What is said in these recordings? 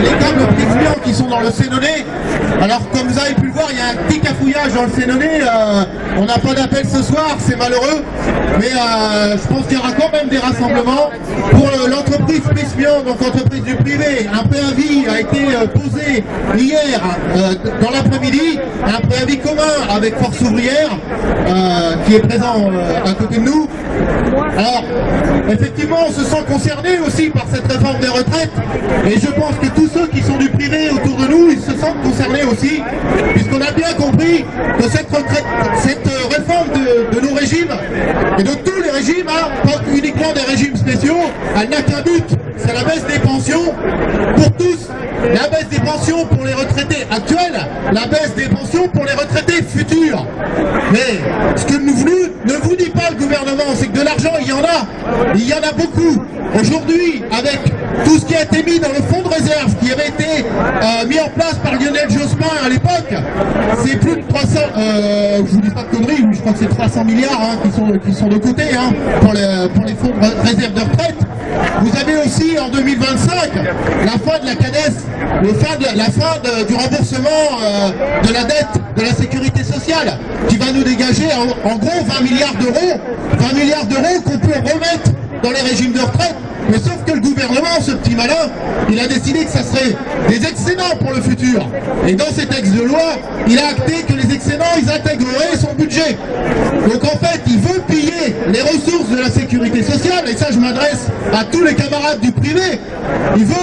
Então, ligado, dans le Sénonais. Alors comme vous avez pu le voir, il y a un petit cafouillage dans le Sénonais. Euh, on n'a pas d'appel ce soir, c'est malheureux. Mais euh, je pense qu'il y aura quand même des rassemblements. Pour l'entreprise Prismian, donc entreprise du privé, un préavis a été posé hier dans l'après-midi. Un préavis commun avec Force Ouvrière, qui est présent à côté de nous. Alors, effectivement, on se sent concerné aussi par cette réforme des retraites, et je pense que tous ceux qui sont du privé concernés aussi, puisqu'on a bien compris que cette, retraite, cette euh, réforme de, nos régimes, et de tous les régimes, hein, pas uniquement des régimes spéciaux, elle n'a qu'un but, c'est la baisse des pensions pour tous, la baisse des pensions pour les retraités actuels, la baisse des pensions pour les retraités futurs. Mais ce que nous ne vous dit pas le gouvernement, c'est que de l'argent, il y en a. Il y en a beaucoup. Aujourd'hui, avec tout ce qui a été mis dans le fonds de réserve, qui avait été euh, mis en place par Lionel Jospin à l'époque, c'est plus de 300, euh, je vous dis pas de conneries, je crois que c'est 300 milliards hein, qui, sont, qui sont de côté hein, pour, les, fonds de réserve de retraite. Vous avez aussi en 2025 la fin de la CADES, la fin du remboursement euh, de la dette de la sécurité sociale, qui va nous dégager en, en gros 20 milliards d'euros, 20 milliards d'euros qu'on peut remettre dans les régimes de retraite mais sauf que le gouvernement, ce petit malin, il a décidé que ça serait des excédents pour le futur. Et dans ces textes de loi, il a acté que les excédents, ils intégreraient son budget. Donc en fait, il veut piller les ressources de la sécurité sociale, et ça je m'adresse à tous les camarades du privé, il veut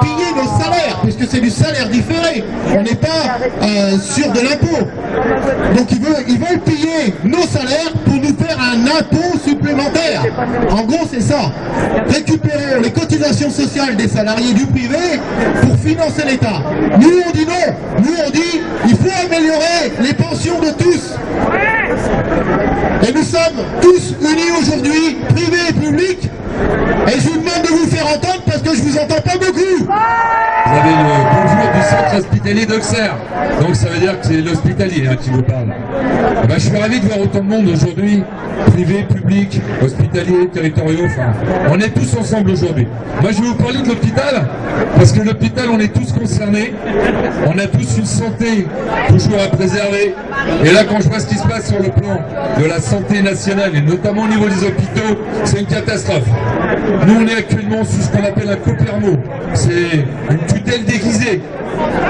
piller nos salaires, puisque c'est du salaire différé. On n'est pas euh, sur de l'impôt. Donc ils veulent, ils veulent piller nos salaires pour nous faire un impôt supplémentaire. En gros, c'est ça les cotisations sociales des salariés du privé pour financer l'État. Nous, on dit non. Nous, on dit il faut améliorer les pensions de tous. Et nous sommes tous unis aujourd'hui, privé et public. Et je vous demande de vous faire entendre parce que je vous entends pas beaucoup. Vous avez le bonjour du hospitalier d'Auxerre. Donc ça veut dire que c'est l'hospitalier hein, qui vous parle. Eh ben, je suis ravi de voir autant de monde aujourd'hui, privé, public, hospitalier, territoriaux, enfin, on est tous ensemble aujourd'hui. Moi je vais vous parler de l'hôpital, parce que l'hôpital on est tous concernés, on a tous une santé toujours à préserver. Et là quand je vois ce qui se passe sur le plan de la santé nationale, et notamment au niveau des hôpitaux, c'est une catastrophe. Nous on est actuellement sous ce qu'on appelle un copermo, c'est une tutelle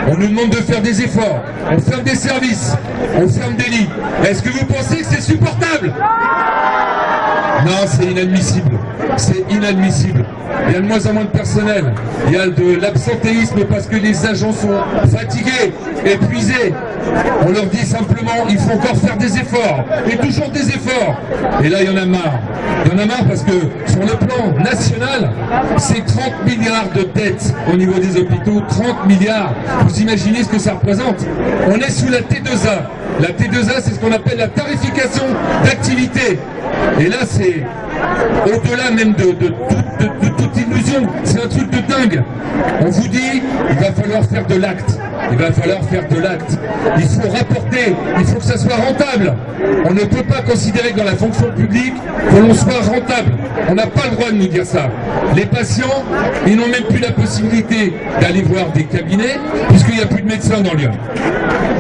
On nous demande de faire des efforts, on ferme des services, on ferme des lits. Est-ce que vous pensez que c'est supportable? Non, c'est inadmissible. C'est inadmissible. Il y a de moins en moins de personnel. Il y a de l'absentéisme parce que les agents sont fatigués, épuisés. On leur dit simplement, il faut encore faire des efforts. Et toujours des efforts. Et là, il y en a marre. Il y en a marre parce que sur le plan national, c'est 30 milliards de dettes au niveau des hôpitaux. 30 milliards. Vous imaginez ce que ça représente? On est sous la T2A. La T2A, c'est ce qu'on appelle la tarification d'activité. Et là, c'est au-delà même de, toute illusion. C'est un truc de dingue. On vous dit, il va falloir faire de l'acte. Il va falloir faire de l'acte. Il faut rapporter, il faut que ça soit rentable. On ne peut pas considérer que dans la fonction publique que l'on soit rentable. On n'a pas le droit de nous dire ça. Les patients, ils n'ont même plus la possibilité d'aller voir des cabinets puisqu'il n'y a plus de médecins dans Lyon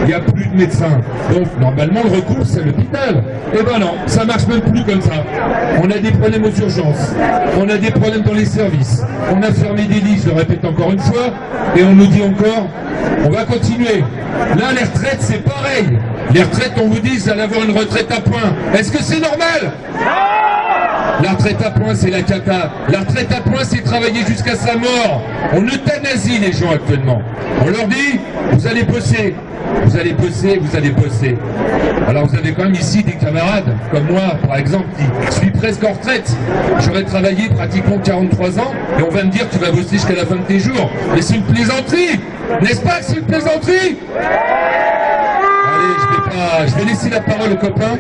il n'y a plus de médecins. Donc normalement le recours c'est l'hôpital. Eh ben non, ça marche même plus comme ça. On a des problèmes aux urgences, on a des problèmes dans les services, on a fermé des lits, je le répète encore une fois, et on nous dit encore, on va continuer. Là les retraites c'est pareil. Les retraites on vous dit, vous allez avoir une retraite à point. Est-ce que c'est normal? La retraite à point, c'est la cata. La retraite à point, c'est travailler jusqu'à sa mort. On euthanasie les gens actuellement. On leur dit, vous allez bosser, vous allez bosser, vous allez bosser. Alors vous avez quand même ici des camarades, comme moi par exemple, qui suis presque en retraite. J'aurais travaillé pratiquement 43 ans, et on va me dire tu vas bosser jusqu'à la fin de tes jours. Mais c'est une plaisanterie N'est-ce pas c'est une plaisanterie? Allez, je vais, laisser la parole aux copains.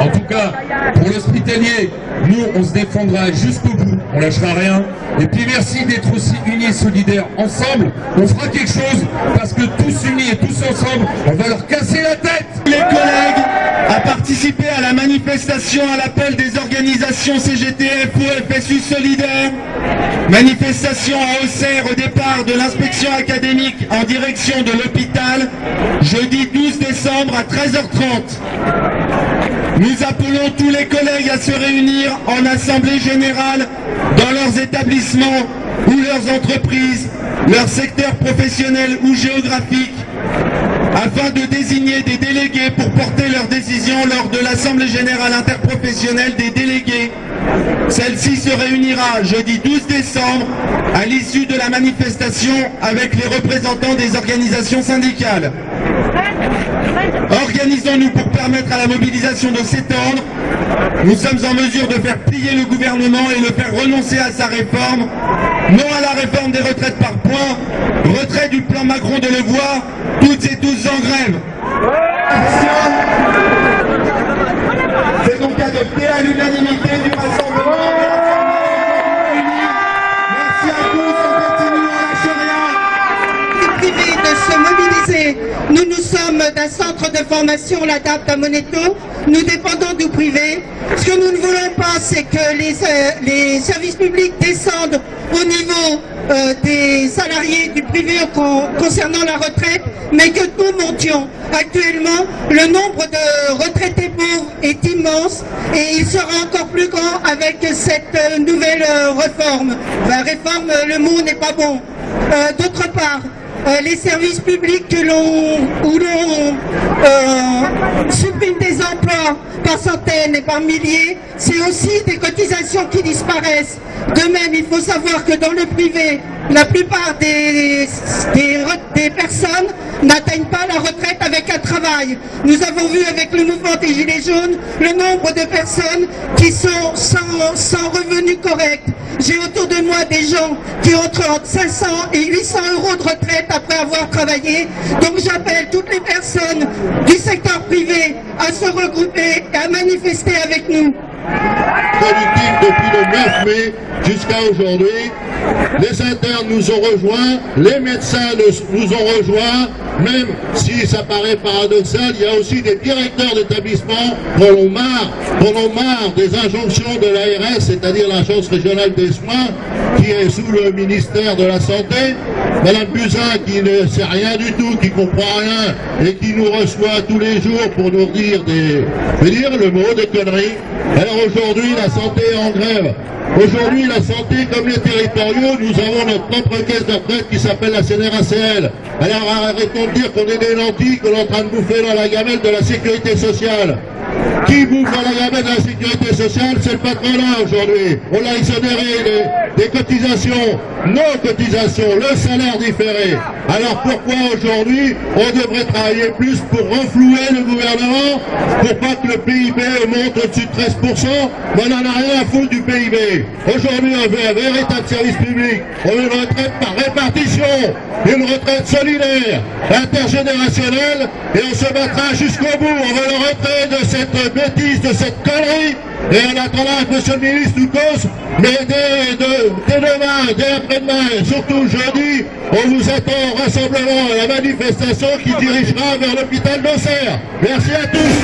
En tout cas, pour l'hospitalier, nous, on se défendra jusqu'au bout, on lâchera rien. Et puis merci d'être aussi unis et solidaires ensemble. On fera quelque chose parce que tous unis et tous ensemble, on va leur casser la tête. Les collègues, a participé à la manifestation à l'appel des organisations CGT, FO, FSU Solidaire. Manifestation à Auxerre au départ de l'inspection académique en direction de l'hôpital, jeudi 12 décembre à 13h30. Nous appelons tous les collègues à se réunir en assemblée générale dans leurs établissements ou leurs entreprises, leurs secteurs professionnels ou géographiques afin de désigner des délégués pour porter leurs décisions lors de l'Assemblée Générale Interprofessionnelle des délégués. Celle-ci se réunira jeudi 12 décembre à l'issue de la manifestation avec les représentants des organisations syndicales. Organisons-nous pour permettre à la mobilisation de s'étendre. Nous sommes en mesure de faire plier le gouvernement et le faire renoncer à sa réforme. Non à la réforme des retraites par points, retrait du plan Macron de le voir, toutes et tous en grève. C'est donc adopté à l'unanimité du rassemblement. Merci à tous, on continue, on lâche rien. privé de se mobiliser. Nous, nous centre de formation, l'ADAPT à Moneto. Nous dépendons du privé. Ce que nous ne voulons pas, c'est que les, euh, services publics descendent au niveau euh, des salariés du privé con- concernant la retraite, mais que nous montions. Actuellement, le nombre de retraités pauvres est immense et il sera encore plus grand avec cette euh, nouvelle réforme. La réforme, euh, le mot n'est pas bon. D'autre part, euh, les services publics que l'on où l'on euh, supprime des emplois par centaines et par milliers, c'est aussi des cotisations De même, il faut savoir que dans le privé, la plupart des personnes n'atteignent pas la retraite avec un travail. Nous avons vu avec le mouvement des Gilets jaunes le nombre de personnes qui sont sans, sans revenus corrects. J'ai autour de moi des gens qui ont entre 500 et 800 euros de retraite après avoir travaillé. Donc j'appelle toutes les personnes du secteur privé à se regrouper et à manifester avec nous. Politique depuis le 9 mai jusqu'à aujourd'hui. Les internes nous ont rejoints, les médecins nous, ont rejoints, même si ça paraît paradoxal, il y a aussi des directeurs d'établissements qui en ont marre, qui en ont marre des injonctions de l'ARS, c'est-à-dire l'Agence régionale des soins, qui est sous le ministère de la Santé. Madame Buzyn qui ne sait rien du tout, qui comprend rien et qui nous reçoit tous les jours pour nous dire des, dire le mot des conneries. Alors aujourd'hui, la santé est en grève. Aujourd'hui, la santé, comme les territoriaux, nous avons notre propre caisse de qui s'appelle la CNRACL. Alors arrêtons de dire qu'on est des lentilles, qu'on est en train de bouffer dans la gamelle de la sécurité sociale. Qui dans la de la sécurité sociale C'est le patronat aujourd'hui. On l'a exonéré des, cotisations, nos cotisations, le salaire différé. Alors pourquoi aujourd'hui on devrait travailler plus pour renflouer le gouvernement pour pas que le PIB monte au-dessus de 13% Mais on n'en a rien à foutre du PIB. Aujourd'hui on veut un véritable service public. On veut une retraite par répartition, une retraite solidaire, intergénérationnelle et on se battra jusqu'au bout. On veut le retrait de cette bêtise, de cette connerie. Et en attendant que M. le ministre nous cause, mais dès, dès demain, dès après-demain, surtout jeudi, on vous attend au rassemblement à la manifestation qui dirigera vers l'hôpital d'Auxerre. Merci à tous.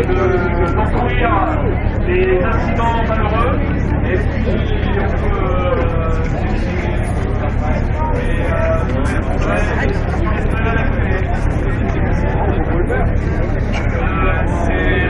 De d'enfouir des incidents malheureux. Et puis, on peut. C'est.